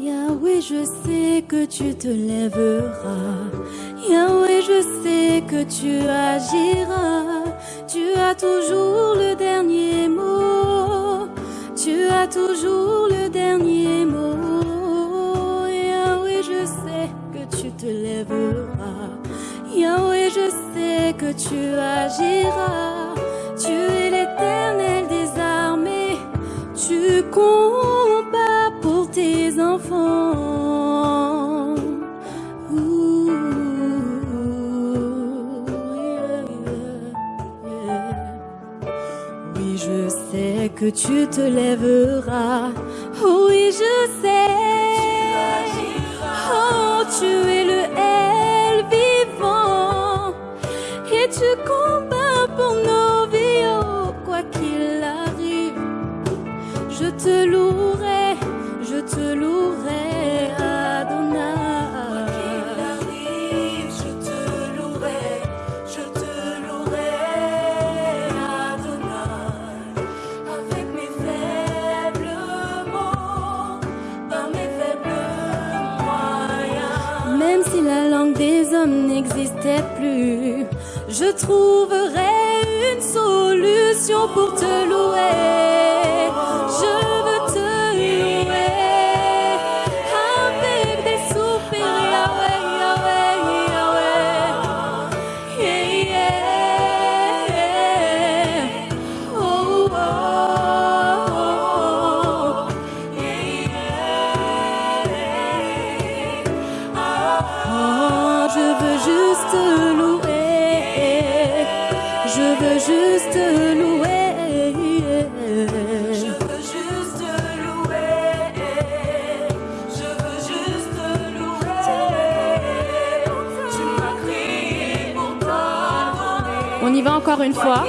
Yahweh, je sais que tu te lèveras. Yahweh, je sais que tu agiras. Tu as toujours le dernier mot. Tu as toujours le dernier mot. Yahweh, je sais que tu te lèveras. Yahweh, je sais que tu agiras. Tu es l'éternel des armées. Tu pour Oui, je sais que tu te lèveras. Oui, je sais. Oh, tu es le L vivant. Et tu combats pour nos vies. Oh, quoi qu'il arrive, je te louerai. Je te louerai, des hommes n'existait plus, je trouverai une solution pour te louer. Je veux juste te louer. Je veux juste te louer. Je veux juste te louer, je veux juste te louer. Tu m'as crié pour t'adorer. On y va encore une fois.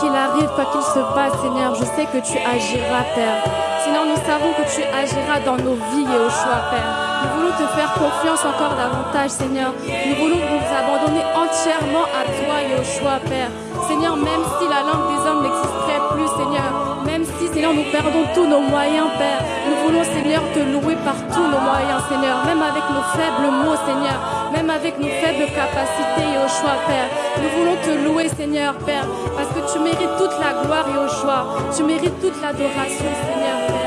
Qu'il arrive, quoi qu'il se passe, Seigneur, je sais que tu agiras, Père. Seigneur, nous savons que tu agiras dans nos vies et choix, Père. Nous voulons te faire confiance encore davantage, Seigneur. Nous voulons nous abandonner entièrement à toi et au choix, Père. Seigneur, même si la langue des hommes n'existerait plus, Seigneur, même si, Seigneur, nous perdons tous nos moyens, Père, nous voulons, Seigneur, te louer par tous nos moyens, Seigneur, même avec nos faibles mots, Seigneur, même avec nos faibles capacités et au choix, Père. Nous voulons te louer, Seigneur, Père, parce que tu mérites toute la gloire et au choix. Tu mérites toute l'adoration, Seigneur, Père.